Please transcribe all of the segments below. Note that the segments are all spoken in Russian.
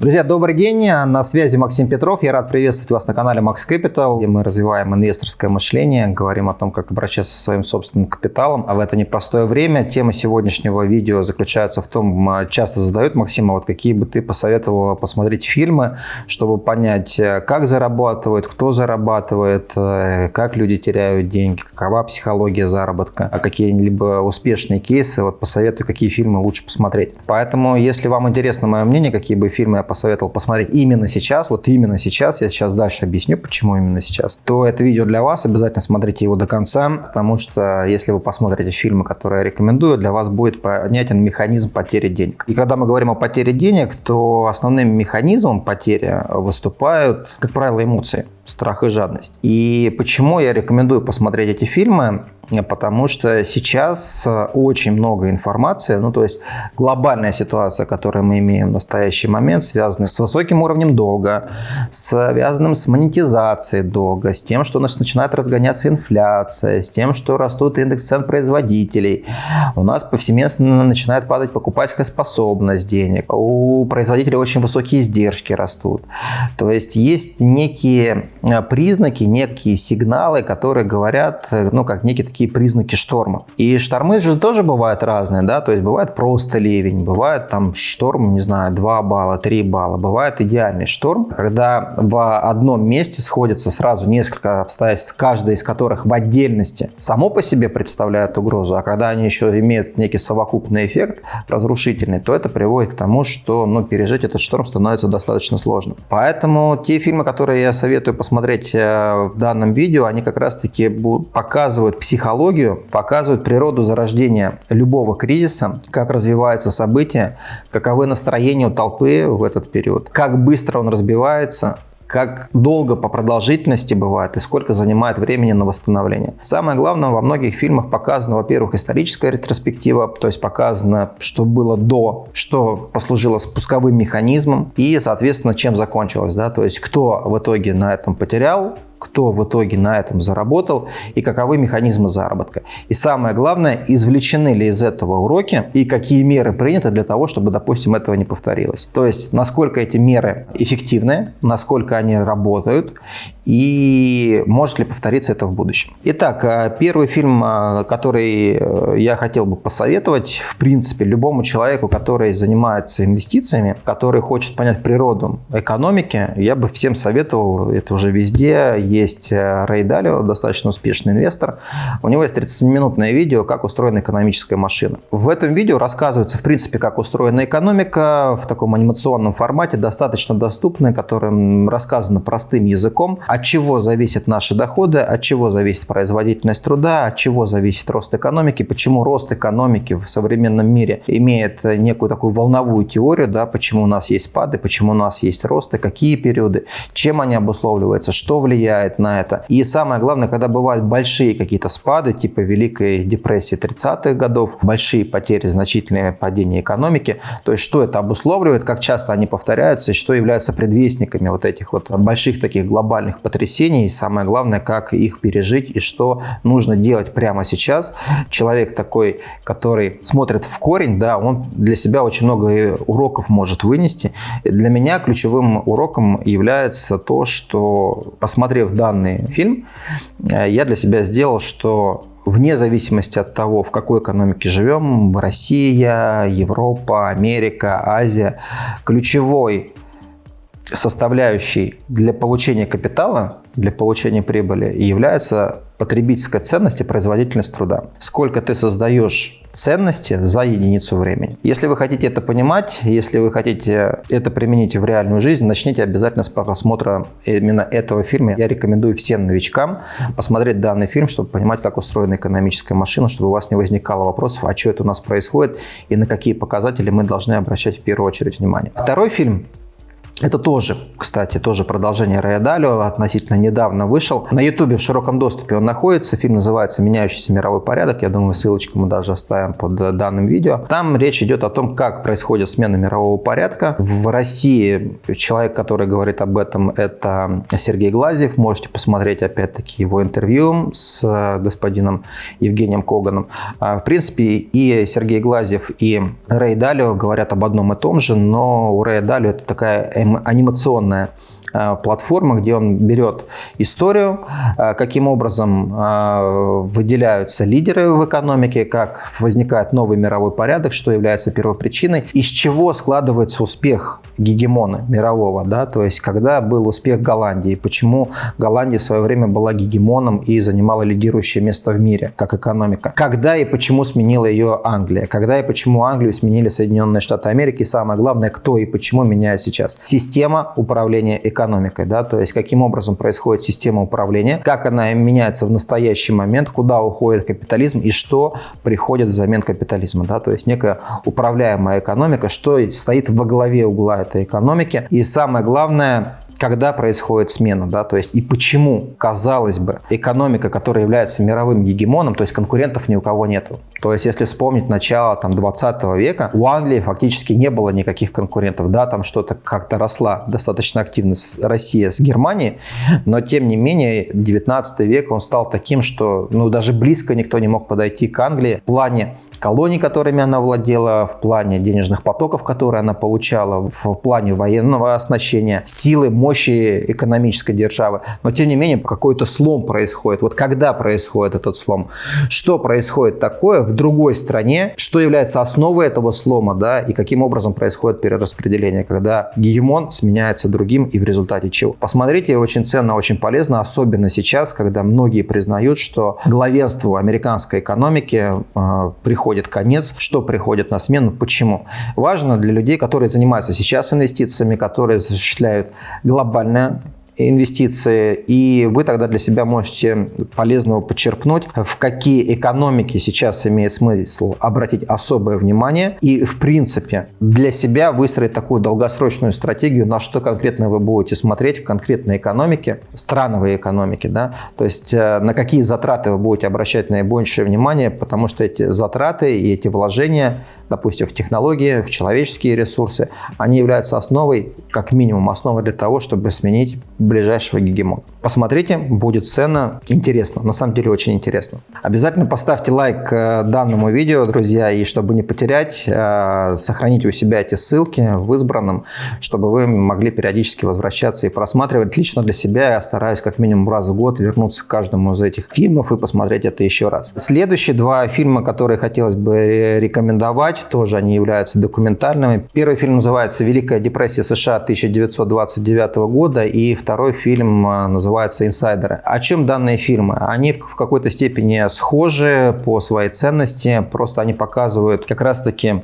Друзья, добрый день. На связи Максим Петров. Я рад приветствовать вас на канале Max Capital, где мы развиваем инвесторское мышление, говорим о том, как обращаться со своим собственным капиталом. А в это непростое время тема сегодняшнего видео заключается в том, часто задают, Максима, вот какие бы ты посоветовал посмотреть фильмы, чтобы понять, как зарабатывают, кто зарабатывает, как люди теряют деньги, какова психология заработка, а какие-либо успешные кейсы. Вот посоветую, какие фильмы лучше посмотреть. Поэтому, если вам интересно мое мнение, какие бы фильмы я посоветовал посмотреть именно сейчас, вот именно сейчас, я сейчас дальше объясню, почему именно сейчас, то это видео для вас, обязательно смотрите его до конца, потому что если вы посмотрите фильмы, которые я рекомендую, для вас будет понятен механизм потери денег. И когда мы говорим о потере денег, то основным механизмом потери выступают, как правило, эмоции страх и жадность. И почему я рекомендую посмотреть эти фильмы? потому что сейчас э, очень много информации, ну то есть глобальная ситуация, которую мы имеем в настоящий момент, связана с высоким уровнем долга, связанным с монетизацией долга, с тем, что у нас начинает разгоняться инфляция, с тем, что растут индекс цен производителей, у нас повсеместно начинает падать покупательская способность денег, у производителей очень высокие издержки растут. То есть есть некие признаки, некие сигналы, которые говорят, э, ну как некие такие признаки шторма. И штормы же тоже бывают разные, да, то есть бывает просто ливень, бывает там шторм, не знаю, 2 балла, 3 балла, бывает идеальный шторм, когда в одном месте сходятся сразу несколько обстоятельств, каждая из которых в отдельности само по себе представляет угрозу, а когда они еще имеют некий совокупный эффект разрушительный, то это приводит к тому, что ну, пережить этот шторм становится достаточно сложно. Поэтому те фильмы, которые я советую посмотреть э, в данном видео, они как раз-таки показывают психологию, показывают природу зарождения любого кризиса, как развиваются события, каковы настроения у толпы в этот период, как быстро он разбивается, как долго по продолжительности бывает и сколько занимает времени на восстановление. Самое главное, во многих фильмах показана, во-первых, историческая ретроспектива, то есть показано, что было до, что послужило спусковым механизмом и, соответственно, чем закончилось. Да? То есть кто в итоге на этом потерял, кто в итоге на этом заработал и каковы механизмы заработка. И самое главное, извлечены ли из этого уроки и какие меры приняты для того, чтобы, допустим, этого не повторилось. То есть, насколько эти меры эффективны, насколько они работают и может ли повториться это в будущем. Итак, э, первый фильм, э, который э, я хотел бы посоветовать, в принципе, любому человеку, который занимается инвестициями, который хочет понять природу экономики, я бы всем советовал, это уже везде, есть Рэй Далио, достаточно успешный инвестор. У него есть 30-минутное видео, как устроена экономическая машина. В этом видео рассказывается, в принципе, как устроена экономика в таком анимационном формате, достаточно доступный, которым рассказано простым языком, от чего зависят наши доходы, от чего зависит производительность труда, от чего зависит рост экономики, почему рост экономики в современном мире имеет некую такую волновую теорию, да, почему у нас есть спады, почему у нас есть росты, какие периоды, чем они обусловливаются, что влияет на это. И самое главное, когда бывают большие какие-то спады, типа Великой депрессии 30-х годов, большие потери, значительные падения экономики, то есть что это обусловливает, как часто они повторяются что является предвестниками вот этих вот больших таких глобальных потрясений, и самое главное, как их пережить и что нужно делать прямо сейчас. Человек такой, который смотрит в корень, да, он для себя очень много уроков может вынести. Для меня ключевым уроком является то, что, посмотрев данный фильм, э, я для себя сделал, что вне зависимости от того, в какой экономике живем, Россия, Европа, Америка, Азия, ключевой составляющей для получения капитала, для получения прибыли является потребительская ценность и производительность труда. Сколько ты создаешь ценности за единицу времени. Если вы хотите это понимать, если вы хотите это применить в реальную жизнь, начните обязательно с просмотра именно этого фильма. Я рекомендую всем новичкам посмотреть данный фильм, чтобы понимать, как устроена экономическая машина, чтобы у вас не возникало вопросов, а что это у нас происходит и на какие показатели мы должны обращать в первую очередь внимание. Второй фильм Это тоже, кстати, тоже продолжение Рэя Далио, относительно недавно вышел. На Ютубе в широком доступе он находится. Фильм называется «Меняющийся мировой порядок». Я думаю, ссылочку мы даже оставим под данным видео. Там речь идет о том, как происходит смена мирового порядка. В России человек, который говорит об этом, это Сергей Глазьев. Можете посмотреть, опять-таки, его интервью с господином Евгением Коганом. А, в принципе, и Сергей Глазьев, и Рэй Далио говорят об одном и том же, но у Рэя Далио это такая анимационная платформа, где он берет историю, э, каким образом э, выделяются лидеры в экономике, как возникает новый мировой порядок, что является первопричиной, из чего складывается успех гегемона мирового, да, то есть когда был успех Голландии, почему Голландия в свое время была гегемоном и занимала лидирующее место в мире как экономика, когда и почему сменила ее Англия, когда и почему Англию сменили Соединенные Штаты Америки, и самое главное, кто и почему меняет сейчас. Система управления экономикой экономикой, да, то есть каким образом происходит система управления, как она меняется в настоящий момент, куда уходит капитализм и что приходит взамен капитализма, да, то есть некая управляемая экономика, что стоит во главе угла этой экономики. И самое главное, когда происходит смена, да, то есть и почему, казалось бы, экономика, которая является мировым гегемоном, то есть конкурентов ни у кого нету. То есть если вспомнить начало там 20 века, у Англии фактически не было никаких конкурентов, да, там что-то как-то росла достаточно активно Россия с Германией, но тем не менее 19 век он стал таким, что ну даже близко никто не мог подойти к Англии в плане колоний, которыми она владела, в плане денежных потоков, которые она получала, в плане военного оснащения, силы, мощи экономической державы. Но, тем не менее, какой-то слом происходит. Вот когда происходит этот слом? Что происходит такое в другой стране? Что является основой этого слома? Да, и каким образом происходит перераспределение, когда гегемон сменяется другим и в результате чего? Посмотрите, очень ценно, очень полезно, особенно сейчас, когда многие признают, что главенству американской экономики э, приходит приходит конец, что приходит на смену, почему. Важно для людей, которые занимаются сейчас инвестициями, которые осуществляют глобальное инвестиции, и вы тогда для себя можете полезного подчерпнуть, в какие экономики сейчас имеет смысл обратить особое внимание и, в принципе, для себя выстроить такую долгосрочную стратегию, на что конкретно вы будете смотреть в конкретной экономике, страновой экономике, да, то есть э, на какие затраты вы будете обращать наибольшее внимание, потому что эти затраты и эти вложения, допустим, в технологии, в человеческие ресурсы, они являются основой, как минимум, основой для того, чтобы сменить ближайшего гегемона. Посмотрите, будет ценно, интересно, на самом деле очень интересно. Обязательно поставьте лайк э, данному видео, друзья, и чтобы не потерять, э, сохраните у себя эти ссылки в избранном, чтобы вы могли периодически возвращаться и просматривать. Лично для себя я стараюсь как минимум раз в год вернуться к каждому из этих фильмов и посмотреть это еще раз. Следующие два фильма, которые хотелось бы рекомендовать, тоже они являются документальными. Первый фильм называется «Великая депрессия США 1929 года» и второй Второй фильм э, называется «Инсайдеры». О чем данные фильмы? Они в какой-то степени схожи по своей ценности, просто они показывают как раз-таки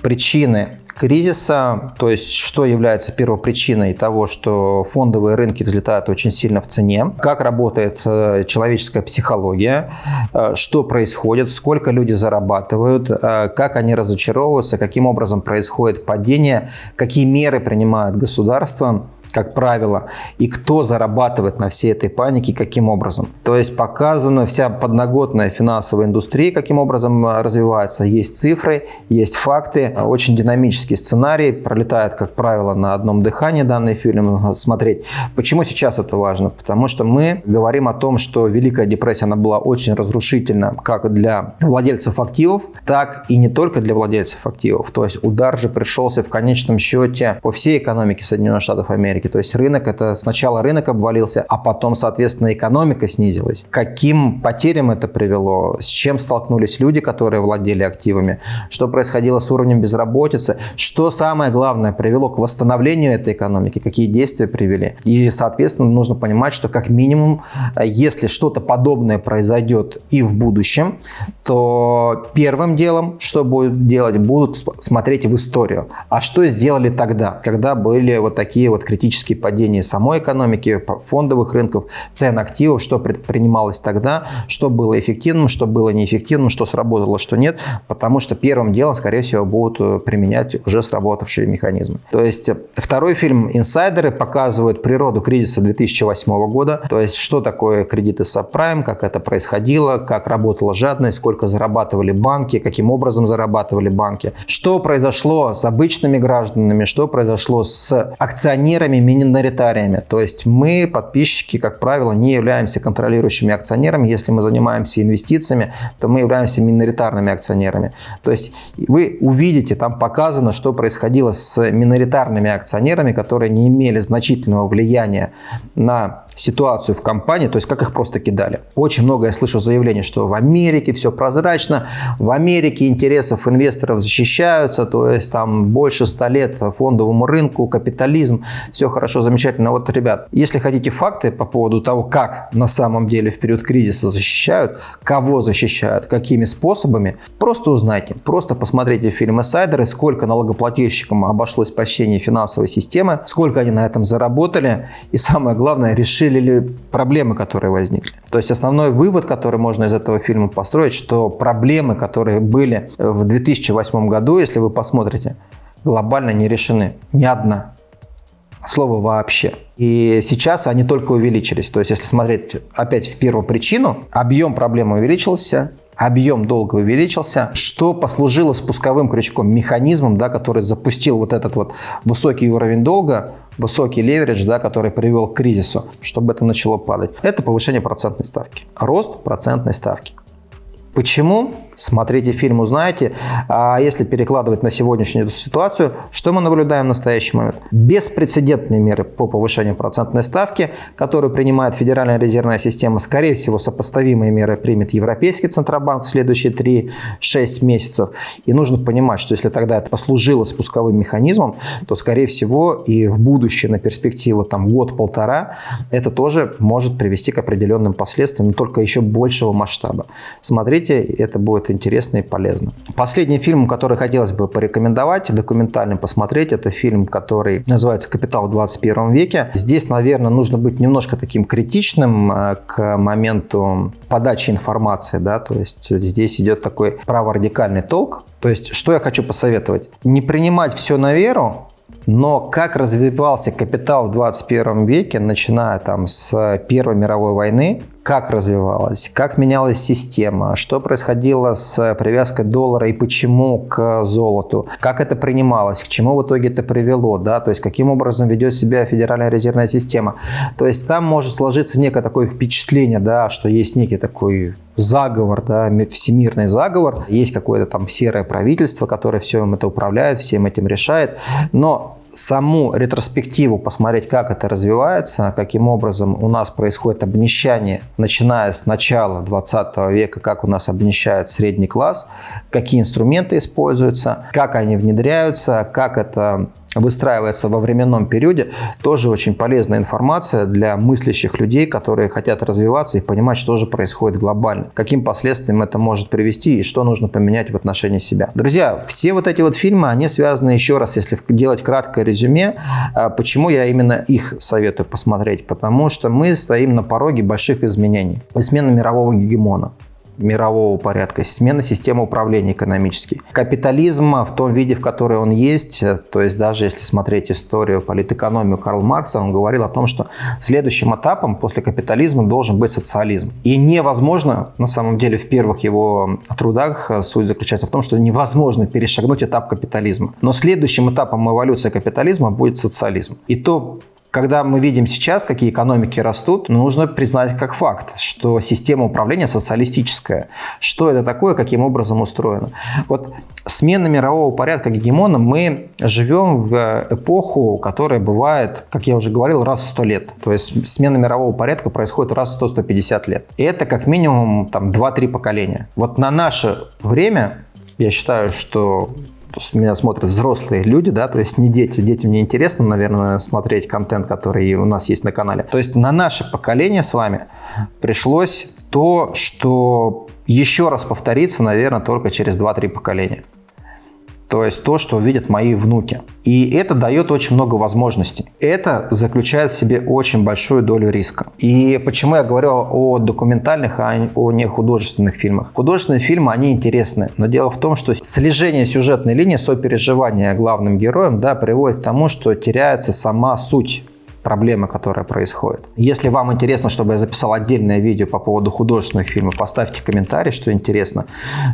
причины кризиса, то есть что является первопричиной того, что фондовые рынки взлетают очень сильно в цене, как работает э, человеческая психология, э, что происходит, сколько люди зарабатывают, как они разочаровываются, каким образом происходит падение, какие меры принимает государство как правило, и кто зарабатывает на всей этой панике, каким образом. То есть показана вся подноготная финансовая индустрия, каким образом э, развивается. Есть цифры, есть факты, очень динамический сценарий, пролетает, как правило, на одном дыхании данный фильм смотреть. Почему сейчас это важно? Потому что мы говорим о том, что Великая депрессия она была очень разрушительна как для владельцев активов, так и не только для владельцев активов. То есть удар же пришелся в конечном счете по всей экономике Соединенных Штатов Америки экономики. То есть рынок, это сначала рынок обвалился, а потом, соответственно, экономика снизилась. Каким потерям это привело? С чем столкнулись люди, которые владели активами? Что происходило с уровнем безработицы? Что самое главное привело к восстановлению этой экономики? Какие действия привели? И, соответственно, нужно понимать, что как минимум, если что-то подобное произойдет и в будущем, то первым делом, что будут делать, будут смотреть в историю. А что сделали тогда, когда были вот такие вот критические драматические падения самой экономики, фондовых рынков, цен активов, что предпринималось тогда, что было эффективным, что было неэффективным, что сработало, что нет, потому что первым делом, скорее всего, будут э, применять уже сработавшие механизмы. То есть э, второй фильм «Инсайдеры» показывает природу кризиса 2008 года, то есть что такое кредиты сабпрайм, как это происходило, как работала жадность, сколько зарабатывали банки, каким образом зарабатывали банки, что произошло с обычными гражданами, что произошло с акционерами, миноритариями. То есть мы, подписчики, как правило, не являемся контролирующими акционерами. Если мы занимаемся инвестициями, то мы являемся миноритарными акционерами. То есть вы увидите, там показано, что происходило с миноритарными акционерами, которые не имели значительного влияния на ситуацию в компании, то есть как их просто кидали. Очень много я слышу заявлений, что в Америке все прозрачно, в Америке интересов инвесторов защищаются, то есть там больше 100 лет фондовому рынку, капитализм, все хорошо, замечательно. Вот, ребят, если хотите факты по поводу того, как на самом деле в период кризиса защищают, кого защищают, какими способами, просто узнайте, просто посмотрите фильм «Инсайдеры», сколько налогоплательщикам обошлось спасение финансовой системы, сколько они на этом заработали, и самое главное, решили решили ли проблемы, которые возникли. То есть основной вывод, который можно из этого фильма построить, что проблемы, которые были в 2008 году, если вы посмотрите, глобально не решены. Ни одна. Слово вообще. И сейчас они только увеличились. То есть, если смотреть опять в первую причину, объем проблемы увеличился, объем долга увеличился, что послужило спусковым крючком, механизмом, да, который запустил вот этот вот высокий уровень долга, высокий леверидж, да, который привел к кризису, чтобы это начало падать. Это повышение процентной ставки, рост процентной ставки. Почему? Смотрите фильм, узнаете. А если перекладывать на сегодняшнюю ситуацию, что мы наблюдаем в настоящий момент? Беспрецедентные меры по повышению процентной ставки, которые принимает Федеральная резервная система. Скорее всего, сопоставимые меры примет Европейский Центробанк в следующие 3-6 месяцев. И нужно понимать, что если тогда это послужило спусковым механизмом, то, скорее всего, и в будущее, на перспективу там год-полтора, это тоже может привести к определенным последствиям, но только еще большего масштаба. Смотрите, это будет будет интересно и полезно. Последний фильм, который хотелось бы порекомендовать, документальный посмотреть, это фильм, который называется «Капитал в 21 веке». Здесь, наверное, нужно быть немножко таким критичным э, к моменту подачи информации, да, то есть здесь идет такой праворадикальный толк. То есть, что я хочу посоветовать? Не принимать все на веру, но как развивался капитал в 21 веке, начиная там с Первой мировой войны, как развивалась, как менялась система, что происходило с привязкой доллара и почему к золоту, как это принималось, к чему в итоге это привело, да, то есть каким образом ведет себя Федеральная резервная система. То есть там может сложиться некое такое впечатление, да, что есть некий такой заговор, да, всемирный заговор, есть какое-то там серое правительство, которое всем это управляет, всем этим решает, но саму ретроспективу посмотреть, как это развивается, каким образом у нас происходит обнищание, начиная с начала 20 века, как у нас обнищает средний класс, какие инструменты используются, как они внедряются, как это выстраивается во временном периоде, тоже очень полезная информация для мыслящих людей, которые хотят развиваться и понимать, что же происходит глобально, каким последствиям это может привести и что нужно поменять в отношении себя. Друзья, все вот эти вот фильмы, они связаны еще раз, если делать краткое резюме, а, почему я именно их советую посмотреть, потому что мы стоим на пороге больших изменений и смены мирового гегемона мирового порядка, смена системы управления экономической. Капитализм в том виде, в который он есть, то есть даже если смотреть историю, политэкономию Карла Маркса, он говорил о том, что следующим этапом после капитализма должен быть социализм. И невозможно, на самом деле, в первых его трудах суть заключается в том, что невозможно перешагнуть этап капитализма. Но следующим этапом эволюции капитализма будет социализм. И то когда мы видим сейчас, какие экономики растут, нужно признать как факт, что система управления социалистическая. Что это такое, каким образом устроено. Вот смена мирового порядка гегемона мы живем в эпоху, которая бывает, как я уже говорил, раз в 100 лет. То есть смена мирового порядка происходит раз в 100-150 лет. И это как минимум там 2-3 поколения. Вот на наше время я считаю, что меня смотрят взрослые люди, да, то есть не дети. Детям не интересно, наверное, смотреть контент, который у нас есть на канале. То есть на наше поколение с вами пришлось то, что еще раз повторится, наверное, только через 2-3 поколения. То есть то, что видят мои внуки. И это дает очень много возможностей. Это заключает в себе очень большую долю риска. И почему я говорю о документальных, а о не художественных фильмах? Художественные фильмы, они интересны, но дело в том, что слежение сюжетной линии, сопереживание главным героям, да, приводит к тому, что теряется сама суть проблемы, которая происходит. Если вам интересно, чтобы я записал отдельное видео по поводу художественных фильмов, поставьте комментарий, что интересно.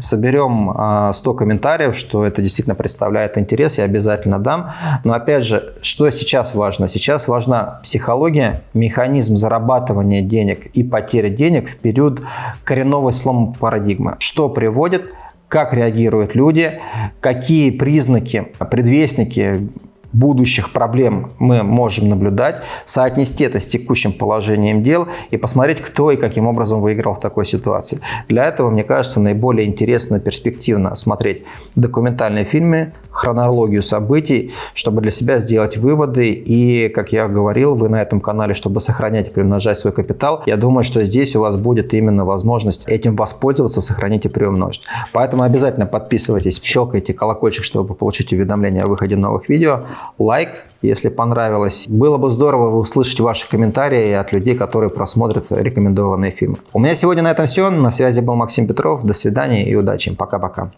Соберем 100 а, комментариев, что это действительно представляет интерес, я обязательно дам. Но опять же, что сейчас важно? Сейчас важна психология, механизм зарабатывания денег и потери денег в период коренного слома парадигмы. Что приводит как реагируют люди, какие признаки, предвестники будущих проблем мы можем наблюдать, соотнести это с текущим положением дел и посмотреть, кто и каким образом выиграл в такой ситуации. Для этого, мне кажется, наиболее интересно и перспективно смотреть документальные фильмы, хронологию событий, чтобы для себя сделать выводы. И, как я говорил, вы на этом канале, чтобы сохранять и приумножать свой капитал, я думаю, что здесь у вас будет именно возможность этим воспользоваться, сохранить и приумножить. Поэтому обязательно подписывайтесь, щелкайте колокольчик, чтобы получить уведомления о выходе новых видео лайк, если понравилось. Было бы здорово услышать ваши комментарии от людей, которые просмотрят рекомендованные фильмы. У меня сегодня на этом все. На связи был Максим Петров. До свидания и удачи. Пока-пока.